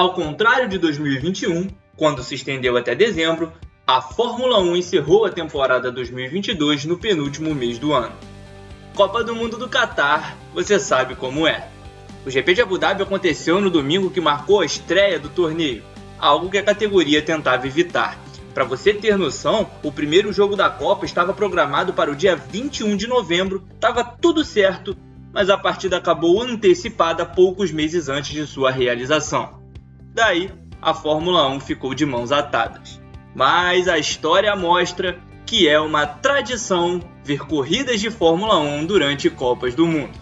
Ao contrário de 2021, quando se estendeu até dezembro, a Fórmula 1 encerrou a temporada 2022 no penúltimo mês do ano. Copa do Mundo do Catar, você sabe como é. O GP de Abu Dhabi aconteceu no domingo que marcou a estreia do torneio, algo que a categoria tentava evitar. Para você ter noção, o primeiro jogo da Copa estava programado para o dia 21 de novembro, estava tudo certo, mas a partida acabou antecipada poucos meses antes de sua realização. Daí, a Fórmula 1 ficou de mãos atadas. Mas a história mostra que é uma tradição ver corridas de Fórmula 1 durante Copas do Mundo.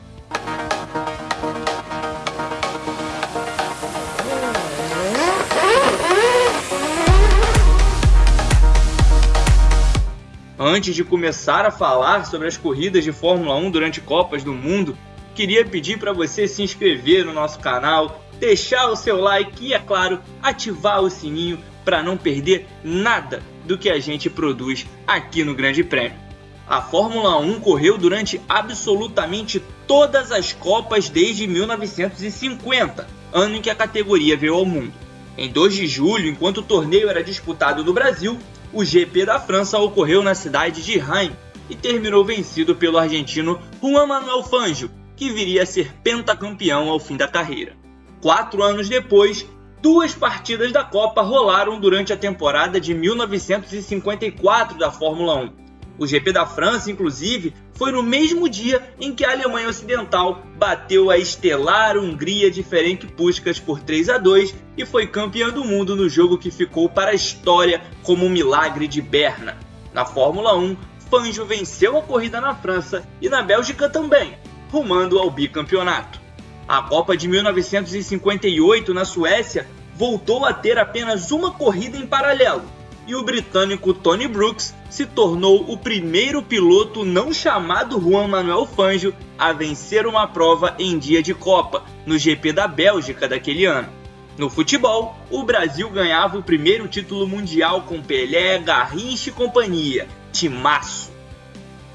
Antes de começar a falar sobre as corridas de Fórmula 1 durante Copas do Mundo, queria pedir para você se inscrever no nosso canal, deixar o seu like e, é claro, ativar o sininho para não perder nada do que a gente produz aqui no Grande Prêmio. A Fórmula 1 correu durante absolutamente todas as Copas desde 1950, ano em que a categoria veio ao mundo. Em 2 de julho, enquanto o torneio era disputado no Brasil, o GP da França ocorreu na cidade de Reims e terminou vencido pelo argentino Juan Manuel Fangio, que viria a ser pentacampeão ao fim da carreira. Quatro anos depois, duas partidas da Copa rolaram durante a temporada de 1954 da Fórmula 1, o GP da França, inclusive, foi no mesmo dia em que a Alemanha Ocidental bateu a estelar Hungria de Ferenc Puskas por 3 a 2 e foi campeã do mundo no jogo que ficou para a história como um milagre de Berna. Na Fórmula 1, Fangio venceu a corrida na França e na Bélgica também, rumando ao bicampeonato. A Copa de 1958 na Suécia voltou a ter apenas uma corrida em paralelo, e o britânico Tony Brooks se tornou o primeiro piloto não chamado Juan Manuel Fangio a vencer uma prova em dia de Copa, no GP da Bélgica daquele ano. No futebol, o Brasil ganhava o primeiro título mundial com Pelé, Garrincha e companhia, timaço.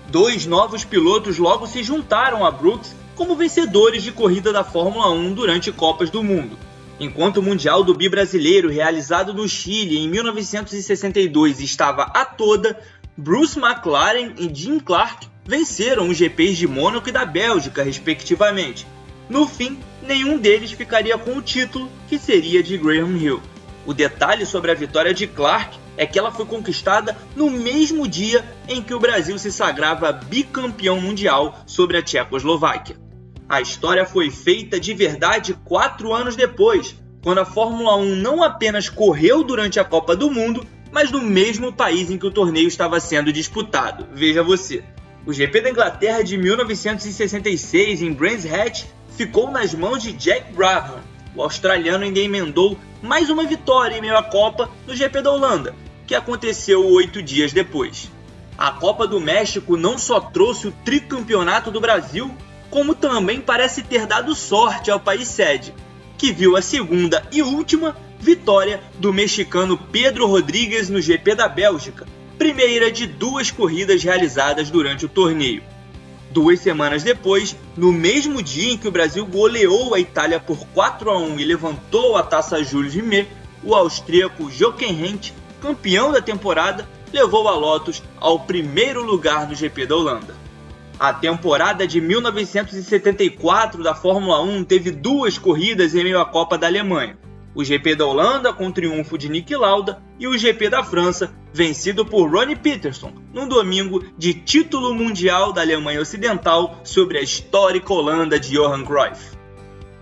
Dois novos pilotos logo se juntaram a Brooks como vencedores de corrida da Fórmula 1 durante Copas do Mundo. Enquanto o Mundial do Bi brasileiro, realizado no Chile em 1962, estava a toda, Bruce McLaren e Jim Clark venceram os GPs de Mônaco e da Bélgica, respectivamente. No fim, nenhum deles ficaria com o título, que seria de Graham Hill. O detalhe sobre a vitória de Clark é que ela foi conquistada no mesmo dia em que o Brasil se sagrava bicampeão mundial sobre a Tchecoslováquia. A história foi feita de verdade quatro anos depois, quando a Fórmula 1 não apenas correu durante a Copa do Mundo, mas no mesmo país em que o torneio estava sendo disputado. Veja você. O GP da Inglaterra de 1966 em Brands Hatch ficou nas mãos de Jack Brabham. O australiano ainda emendou mais uma vitória em meio à Copa no GP da Holanda, que aconteceu oito dias depois. A Copa do México não só trouxe o tricampeonato do Brasil, como também parece ter dado sorte ao país sede, que viu a segunda e última vitória do mexicano Pedro Rodrigues no GP da Bélgica, primeira de duas corridas realizadas durante o torneio. Duas semanas depois, no mesmo dia em que o Brasil goleou a Itália por 4 a 1 e levantou a taça Jules Rimet, o austríaco Jochen Rindt, campeão da temporada, levou a Lotus ao primeiro lugar no GP da Holanda. A temporada de 1974 da Fórmula 1 teve duas corridas em meio à Copa da Alemanha. O GP da Holanda com triunfo de Nick Lauda e o GP da França, vencido por Ronnie Peterson, num domingo de título mundial da Alemanha Ocidental sobre a histórica Holanda de Johan Cruyff.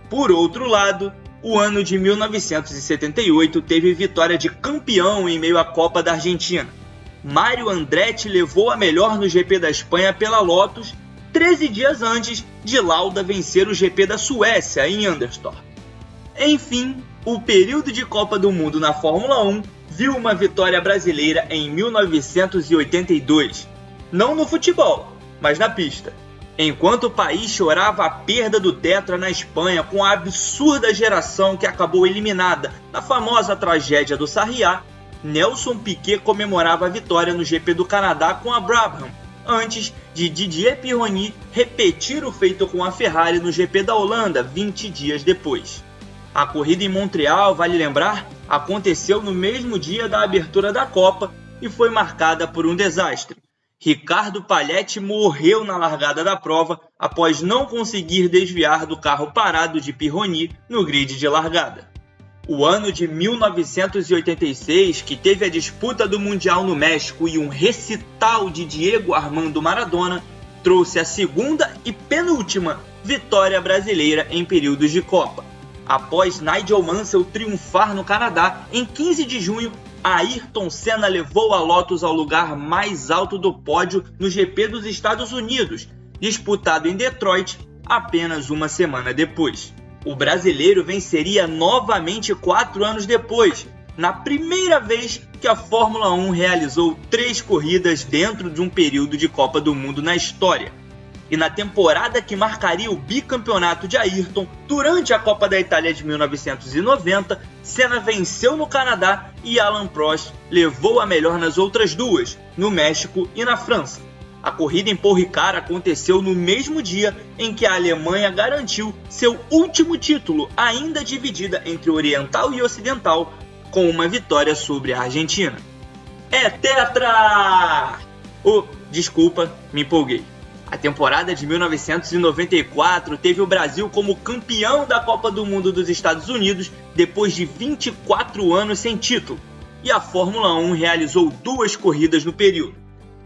Por outro lado, o ano de 1978 teve vitória de campeão em meio à Copa da Argentina, Mário Andretti levou a melhor no GP da Espanha pela Lotus 13 dias antes de Lauda vencer o GP da Suécia em Anderstorp. Enfim, o período de Copa do Mundo na Fórmula 1 viu uma vitória brasileira em 1982, não no futebol, mas na pista. Enquanto o país chorava a perda do Tetra na Espanha com a absurda geração que acabou eliminada na famosa tragédia do Sarriá, Nelson Piquet comemorava a vitória no GP do Canadá com a Brabham, antes de Didier Pironi repetir o feito com a Ferrari no GP da Holanda 20 dias depois. A corrida em Montreal, vale lembrar, aconteceu no mesmo dia da abertura da Copa e foi marcada por um desastre. Ricardo Palhetti morreu na largada da prova após não conseguir desviar do carro parado de Pirroni no grid de largada. O ano de 1986, que teve a disputa do Mundial no México e um recital de Diego Armando Maradona, trouxe a segunda e penúltima vitória brasileira em períodos de Copa. Após Nigel Mansell triunfar no Canadá, em 15 de junho, Ayrton Senna levou a Lotus ao lugar mais alto do pódio no GP dos Estados Unidos, disputado em Detroit apenas uma semana depois. O brasileiro venceria novamente quatro anos depois, na primeira vez que a Fórmula 1 realizou três corridas dentro de um período de Copa do Mundo na história e na temporada que marcaria o bicampeonato de Ayrton, durante a Copa da Itália de 1990, Senna venceu no Canadá e Alan Prost levou a melhor nas outras duas, no México e na França. A corrida em Paul Ricard aconteceu no mesmo dia em que a Alemanha garantiu seu último título, ainda dividida entre Oriental e Ocidental, com uma vitória sobre a Argentina. É tetra! Oh, desculpa, me empolguei. A temporada de 1994 teve o Brasil como campeão da Copa do Mundo dos Estados Unidos depois de 24 anos sem título, e a Fórmula 1 realizou duas corridas no período.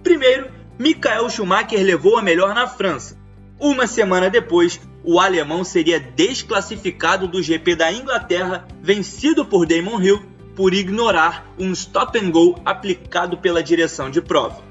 Primeiro, Michael Schumacher levou a melhor na França. Uma semana depois, o alemão seria desclassificado do GP da Inglaterra, vencido por Damon Hill por ignorar um stop and go aplicado pela direção de prova.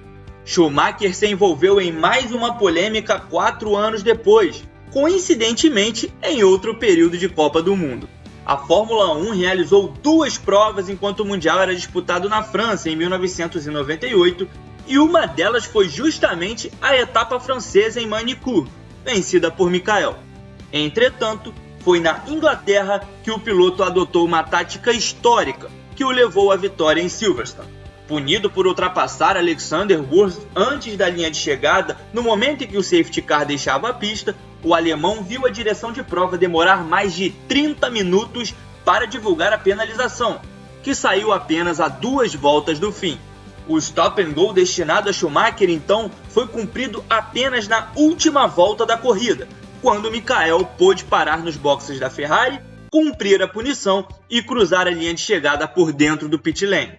Schumacher se envolveu em mais uma polêmica quatro anos depois, coincidentemente em outro período de Copa do Mundo. A Fórmula 1 realizou duas provas enquanto o Mundial era disputado na França em 1998 e uma delas foi justamente a etapa francesa em Manicur, vencida por Michael. Entretanto, foi na Inglaterra que o piloto adotou uma tática histórica que o levou à vitória em Silverstone punido por ultrapassar Alexander Wurz antes da linha de chegada, no momento em que o safety car deixava a pista, o alemão viu a direção de prova demorar mais de 30 minutos para divulgar a penalização, que saiu apenas a duas voltas do fim. O stop and go destinado a Schumacher então foi cumprido apenas na última volta da corrida, quando Michael pôde parar nos boxes da Ferrari, cumprir a punição e cruzar a linha de chegada por dentro do pit lane.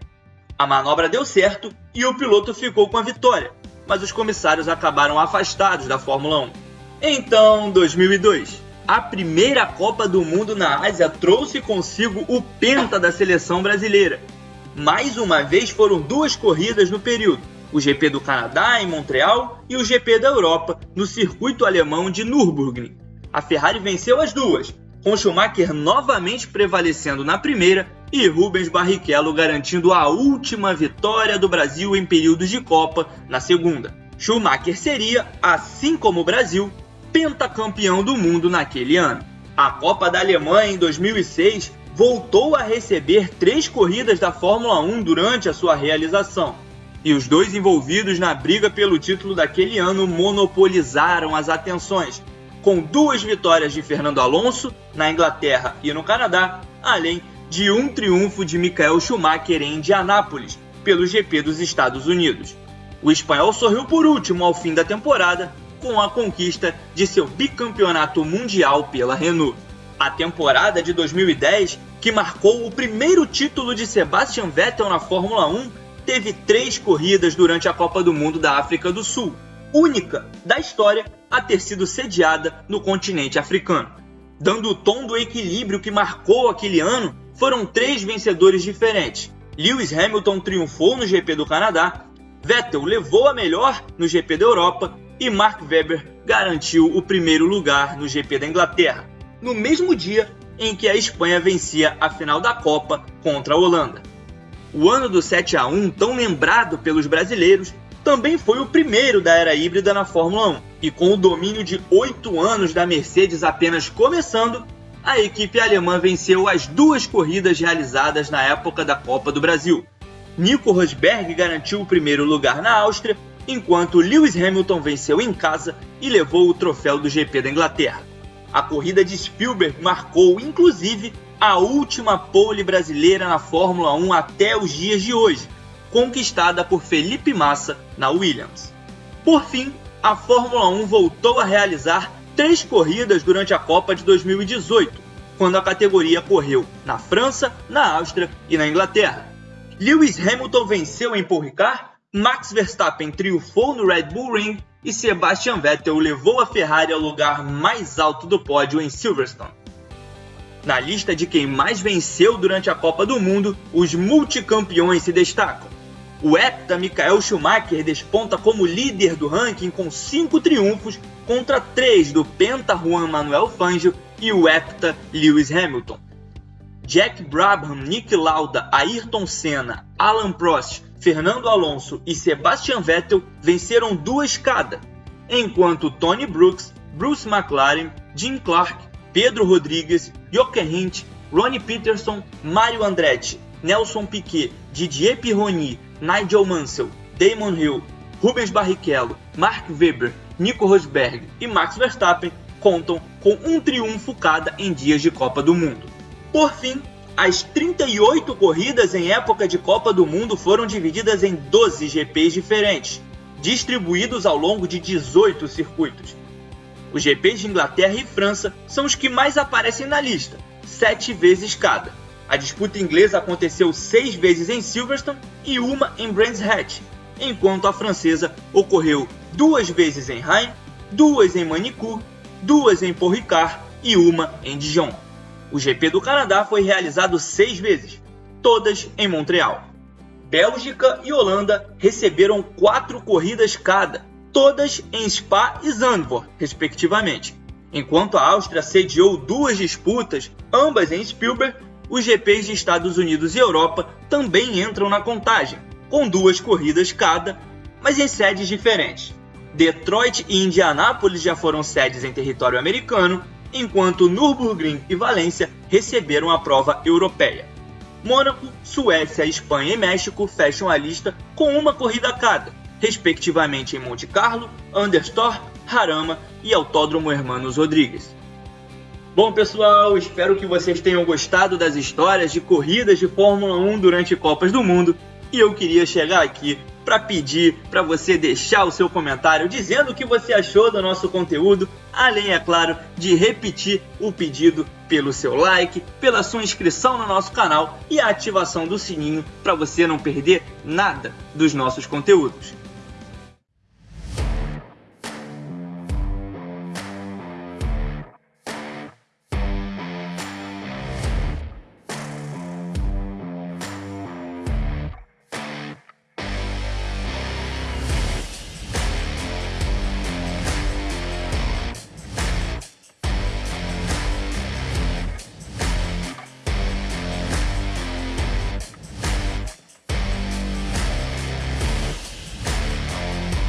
A manobra deu certo e o piloto ficou com a vitória, mas os comissários acabaram afastados da Fórmula 1. Então, 2002. A primeira Copa do Mundo na Ásia trouxe consigo o penta da seleção brasileira. Mais uma vez foram duas corridas no período, o GP do Canadá em Montreal e o GP da Europa no circuito alemão de Nürburgring. A Ferrari venceu as duas, com Schumacher novamente prevalecendo na primeira e Rubens Barrichello garantindo a última vitória do Brasil em períodos de Copa na segunda. Schumacher seria, assim como o Brasil, pentacampeão do mundo naquele ano. A Copa da Alemanha em 2006 voltou a receber três corridas da Fórmula 1 durante a sua realização. E os dois envolvidos na briga pelo título daquele ano monopolizaram as atenções, com duas vitórias de Fernando Alonso na Inglaterra e no Canadá, além de um triunfo de Michael Schumacher em Indianápolis, pelo GP dos Estados Unidos. O espanhol sorriu por último ao fim da temporada com a conquista de seu bicampeonato mundial pela Renault. A temporada de 2010, que marcou o primeiro título de Sebastian Vettel na Fórmula 1, teve três corridas durante a Copa do Mundo da África do Sul, única da história a ter sido sediada no continente africano. Dando o tom do equilíbrio que marcou aquele ano, foram três vencedores diferentes. Lewis Hamilton triunfou no GP do Canadá, Vettel levou a melhor no GP da Europa e Mark Webber garantiu o primeiro lugar no GP da Inglaterra, no mesmo dia em que a Espanha vencia a final da Copa contra a Holanda. O ano do 7 a 1, tão lembrado pelos brasileiros, também foi o primeiro da era híbrida na Fórmula 1. E com o domínio de oito anos da Mercedes apenas começando, a equipe alemã venceu as duas corridas realizadas na época da Copa do Brasil. Nico Rosberg garantiu o primeiro lugar na Áustria, enquanto Lewis Hamilton venceu em casa e levou o troféu do GP da Inglaterra. A corrida de Spielberg marcou, inclusive, a última pole brasileira na Fórmula 1 até os dias de hoje, conquistada por Felipe Massa na Williams. Por fim, a Fórmula 1 voltou a realizar três corridas durante a Copa de 2018, quando a categoria correu na França, na Áustria e na Inglaterra. Lewis Hamilton venceu em Paul Ricard, Max Verstappen triunfou no Red Bull Ring e Sebastian Vettel levou a Ferrari ao lugar mais alto do pódio em Silverstone. Na lista de quem mais venceu durante a Copa do Mundo, os multicampeões se destacam. O hepta Michael Schumacher desponta como líder do ranking com 5 triunfos contra 3 do penta Juan Manuel Fangio e o hepta Lewis Hamilton. Jack Brabham, Nick Lauda, Ayrton Senna, Alan Prost, Fernando Alonso e Sebastian Vettel venceram duas cada, enquanto Tony Brooks, Bruce McLaren, Jim Clark, Pedro Rodrigues, Jochen Hint, Ronnie Peterson, Mario Andretti, Nelson Piquet, Didier Pironi, Nigel Mansell, Damon Hill, Rubens Barrichello, Mark Webber, Nico Rosberg e Max Verstappen contam com um triunfo cada em dias de Copa do Mundo. Por fim, as 38 corridas em época de Copa do Mundo foram divididas em 12 GPs diferentes, distribuídos ao longo de 18 circuitos. Os GPs de Inglaterra e França são os que mais aparecem na lista, sete vezes cada. A disputa inglesa aconteceu seis vezes em Silverstone e uma em Brands Hatch, enquanto a francesa ocorreu duas vezes em Rennes, duas em Manicourt, duas em Paul Ricard e uma em Dijon. O GP do Canadá foi realizado seis vezes, todas em Montreal. Bélgica e Holanda receberam quatro corridas cada, todas em Spa e Zandvoort, respectivamente. Enquanto a Áustria sediou duas disputas, ambas em Spielberg, os GPs de Estados Unidos e Europa também entram na contagem, com duas corridas cada, mas em sedes diferentes. Detroit e Indianápolis já foram sedes em território americano, enquanto Nürburgring e Valência receberam a prova europeia. Mônaco, Suécia, Espanha e México fecham a lista com uma corrida cada, respectivamente em Monte Carlo, Anderstor, Jarama e Autódromo Hermanos Rodrigues. Bom, pessoal, espero que vocês tenham gostado das histórias de corridas de Fórmula 1 durante Copas do Mundo e eu queria chegar aqui para pedir para você deixar o seu comentário dizendo o que você achou do nosso conteúdo, além, é claro, de repetir o pedido pelo seu like, pela sua inscrição no nosso canal e a ativação do sininho para você não perder nada dos nossos conteúdos.